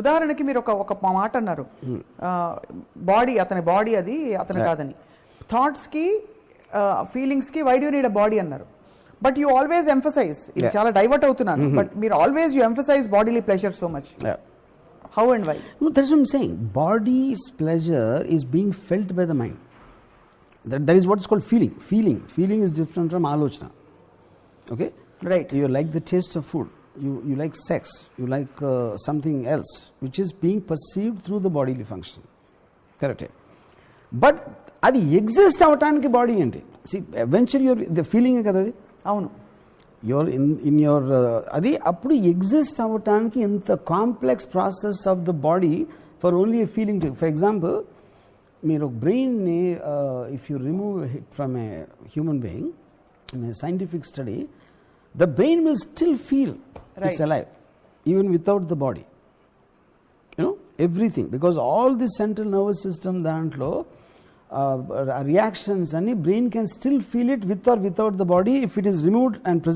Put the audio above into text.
ఉదాహరణకి మీరు ఒక ఒక మాట అన్నారు. బాడీ అతని బాడీ అది అతను కాదని. థాట్స్కి ఫీలింగ్స్కి why do need a body అన్నారు. బట్ యూ ఆల్వేస్ ఎంఫసైజ్ ఇది చాలా డైవర్ట్ అవుతున్నాను. బట్ మీరు always you emphasize bodily pleasure so much how and why that's I'm saying body's pleasure is being felt by the mind that that is what is called feeling feeling feeling is different from ఆలోచన okay right you like the taste of food You, you like sex. You like uh, something else, which is being perceived through the bodily function. Correct. But అది exist అవటానికి body ఏంటి C eventual your the feeling కదా అది అవును your in in your అది అప్పుడు exist అవ్వటానికి ఎంత complex process of the body for only a feeling for example మీరు బ్రెయిన్ని if you remove hit from a human being in a scientific study the brain will still feel it's Right. Alive even without the body you know everything because all the central nervous system దాంట్లో reactions అన్ని brain can still feel it with are without the body if it is removed and preserve